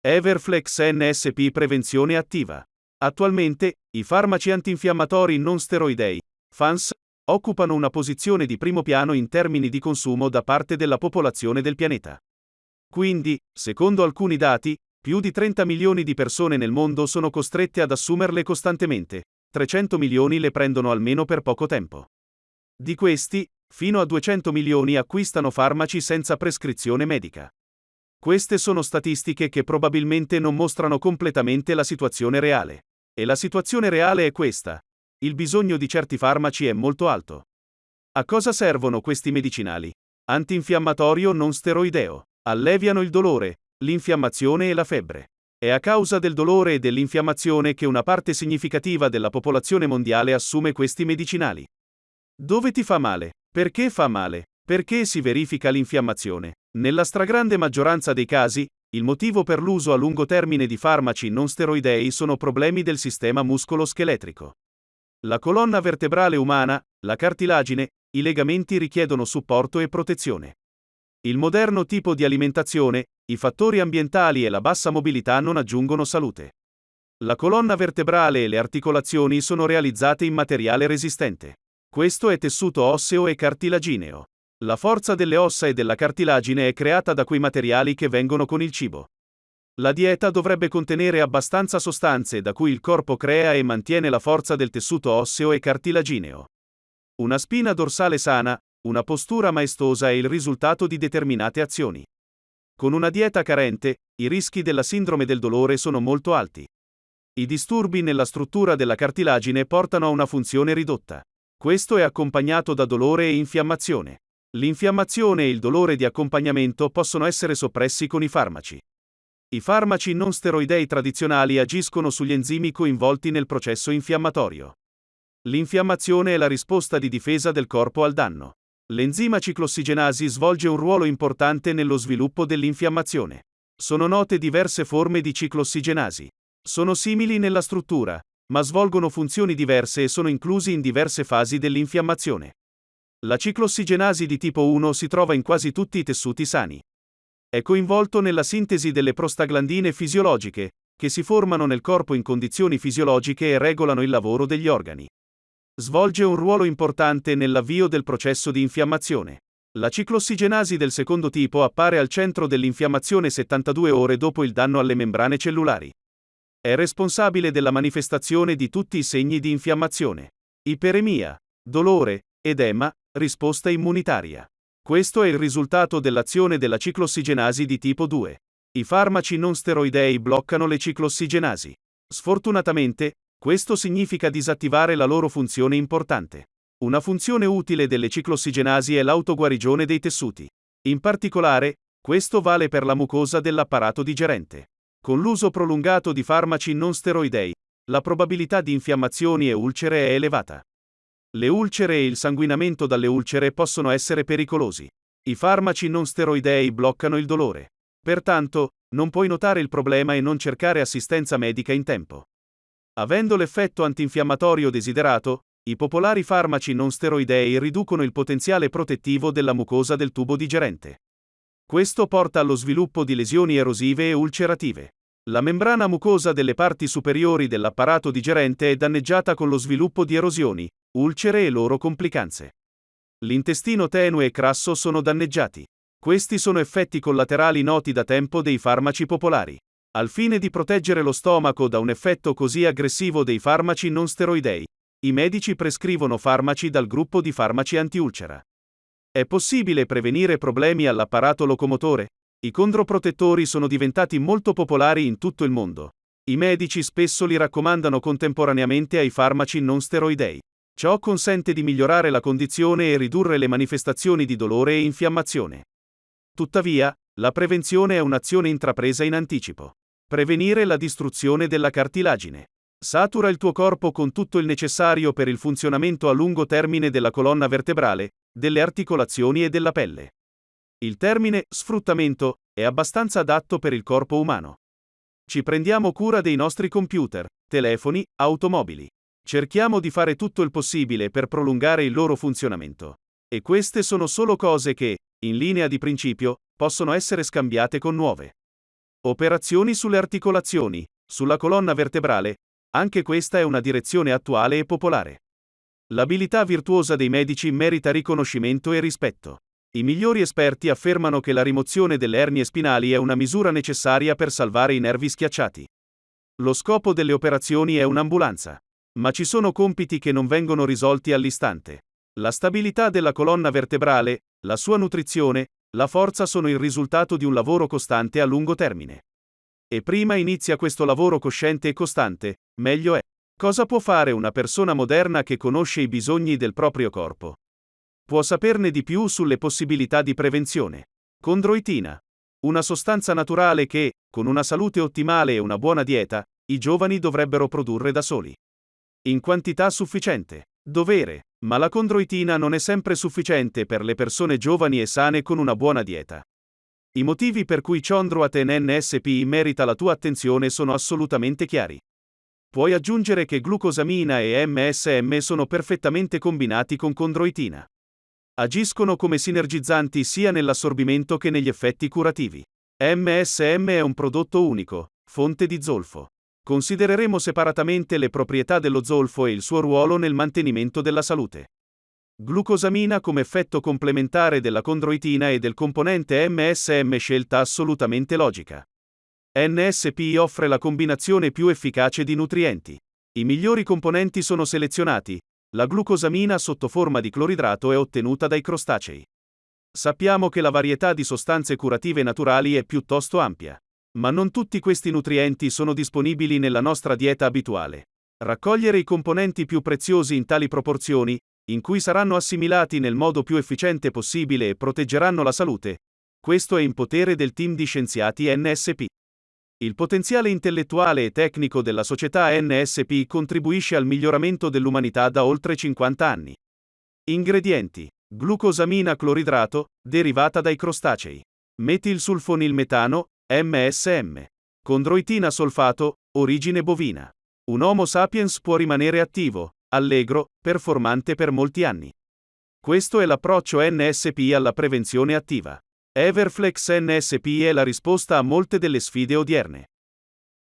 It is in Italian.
Everflex NSP Prevenzione attiva. Attualmente, i farmaci antinfiammatori non steroidei, FANS, occupano una posizione di primo piano in termini di consumo da parte della popolazione del pianeta. Quindi, secondo alcuni dati, più di 30 milioni di persone nel mondo sono costrette ad assumerle costantemente, 300 milioni le prendono almeno per poco tempo. Di questi, fino a 200 milioni acquistano farmaci senza prescrizione medica. Queste sono statistiche che probabilmente non mostrano completamente la situazione reale. E la situazione reale è questa. Il bisogno di certi farmaci è molto alto. A cosa servono questi medicinali? Antinfiammatorio non steroideo. Alleviano il dolore, l'infiammazione e la febbre. È a causa del dolore e dell'infiammazione che una parte significativa della popolazione mondiale assume questi medicinali. Dove ti fa male? Perché fa male? Perché si verifica l'infiammazione? Nella stragrande maggioranza dei casi, il motivo per l'uso a lungo termine di farmaci non steroidei sono problemi del sistema muscolo-scheletrico. La colonna vertebrale umana, la cartilagine, i legamenti richiedono supporto e protezione. Il moderno tipo di alimentazione, i fattori ambientali e la bassa mobilità non aggiungono salute. La colonna vertebrale e le articolazioni sono realizzate in materiale resistente. Questo è tessuto osseo e cartilagineo. La forza delle ossa e della cartilagine è creata da quei materiali che vengono con il cibo. La dieta dovrebbe contenere abbastanza sostanze da cui il corpo crea e mantiene la forza del tessuto osseo e cartilagineo. Una spina dorsale sana, una postura maestosa è il risultato di determinate azioni. Con una dieta carente, i rischi della sindrome del dolore sono molto alti. I disturbi nella struttura della cartilagine portano a una funzione ridotta. Questo è accompagnato da dolore e infiammazione. L'infiammazione e il dolore di accompagnamento possono essere soppressi con i farmaci. I farmaci non steroidei tradizionali agiscono sugli enzimi coinvolti nel processo infiammatorio. L'infiammazione è la risposta di difesa del corpo al danno. L'enzima ciclossigenasi svolge un ruolo importante nello sviluppo dell'infiammazione. Sono note diverse forme di ciclossigenasi. Sono simili nella struttura, ma svolgono funzioni diverse e sono inclusi in diverse fasi dell'infiammazione. La ciclossigenasi di tipo 1 si trova in quasi tutti i tessuti sani. È coinvolto nella sintesi delle prostaglandine fisiologiche, che si formano nel corpo in condizioni fisiologiche e regolano il lavoro degli organi. Svolge un ruolo importante nell'avvio del processo di infiammazione. La ciclossigenasi del secondo tipo appare al centro dell'infiammazione 72 ore dopo il danno alle membrane cellulari. È responsabile della manifestazione di tutti i segni di infiammazione. Iperemia, dolore, edema, risposta immunitaria. Questo è il risultato dell'azione della ciclossigenasi di tipo 2. I farmaci non steroidei bloccano le ciclossigenasi. Sfortunatamente, questo significa disattivare la loro funzione importante. Una funzione utile delle ciclossigenasi è l'autoguarigione dei tessuti. In particolare, questo vale per la mucosa dell'apparato digerente. Con l'uso prolungato di farmaci non steroidei, la probabilità di infiammazioni e ulcere è elevata. Le ulcere e il sanguinamento dalle ulcere possono essere pericolosi. I farmaci non steroidei bloccano il dolore. Pertanto, non puoi notare il problema e non cercare assistenza medica in tempo. Avendo l'effetto antinfiammatorio desiderato, i popolari farmaci non steroidei riducono il potenziale protettivo della mucosa del tubo digerente. Questo porta allo sviluppo di lesioni erosive e ulcerative. La membrana mucosa delle parti superiori dell'apparato digerente è danneggiata con lo sviluppo di erosioni, ulcere e loro complicanze. L'intestino tenue e crasso sono danneggiati. Questi sono effetti collaterali noti da tempo dei farmaci popolari. Al fine di proteggere lo stomaco da un effetto così aggressivo dei farmaci non steroidei, i medici prescrivono farmaci dal gruppo di farmaci antiulcera. È possibile prevenire problemi all'apparato locomotore? I condroprotettori sono diventati molto popolari in tutto il mondo. I medici spesso li raccomandano contemporaneamente ai farmaci non steroidei. Ciò consente di migliorare la condizione e ridurre le manifestazioni di dolore e infiammazione. Tuttavia, la prevenzione è un'azione intrapresa in anticipo. Prevenire la distruzione della cartilagine. Satura il tuo corpo con tutto il necessario per il funzionamento a lungo termine della colonna vertebrale, delle articolazioni e della pelle. Il termine sfruttamento è abbastanza adatto per il corpo umano. Ci prendiamo cura dei nostri computer, telefoni, automobili. Cerchiamo di fare tutto il possibile per prolungare il loro funzionamento. E queste sono solo cose che, in linea di principio, possono essere scambiate con nuove. Operazioni sulle articolazioni, sulla colonna vertebrale, anche questa è una direzione attuale e popolare. L'abilità virtuosa dei medici merita riconoscimento e rispetto. I migliori esperti affermano che la rimozione delle ernie spinali è una misura necessaria per salvare i nervi schiacciati. Lo scopo delle operazioni è un'ambulanza. Ma ci sono compiti che non vengono risolti all'istante. La stabilità della colonna vertebrale, la sua nutrizione, la forza sono il risultato di un lavoro costante a lungo termine. E prima inizia questo lavoro cosciente e costante, meglio è. Cosa può fare una persona moderna che conosce i bisogni del proprio corpo? Può saperne di più sulle possibilità di prevenzione. Condroitina. Una sostanza naturale che, con una salute ottimale e una buona dieta, i giovani dovrebbero produrre da soli. In quantità sufficiente. Dovere. Ma la condroitina non è sempre sufficiente per le persone giovani e sane con una buona dieta. I motivi per cui Chondroaten NSP merita la tua attenzione sono assolutamente chiari. Puoi aggiungere che glucosamina e MSM sono perfettamente combinati con condroitina. Agiscono come sinergizzanti sia nell'assorbimento che negli effetti curativi. MSM è un prodotto unico, fonte di zolfo. Considereremo separatamente le proprietà dello zolfo e il suo ruolo nel mantenimento della salute. Glucosamina come effetto complementare della condroitina e del componente MSM scelta assolutamente logica. NSP offre la combinazione più efficace di nutrienti. I migliori componenti sono selezionati. La glucosamina sotto forma di cloridrato è ottenuta dai crostacei. Sappiamo che la varietà di sostanze curative naturali è piuttosto ampia. Ma non tutti questi nutrienti sono disponibili nella nostra dieta abituale. Raccogliere i componenti più preziosi in tali proporzioni, in cui saranno assimilati nel modo più efficiente possibile e proteggeranno la salute, questo è in potere del team di scienziati NSP. Il potenziale intellettuale e tecnico della società NSP contribuisce al miglioramento dell'umanità da oltre 50 anni. Ingredienti: glucosamina cloridrato, derivata dai crostacei. Metilsulfonilmetano, MSM. Condroitina solfato, origine bovina. Un Homo sapiens può rimanere attivo, allegro, performante per molti anni. Questo è l'approccio NSP alla prevenzione attiva. Everflex NSP è la risposta a molte delle sfide odierne.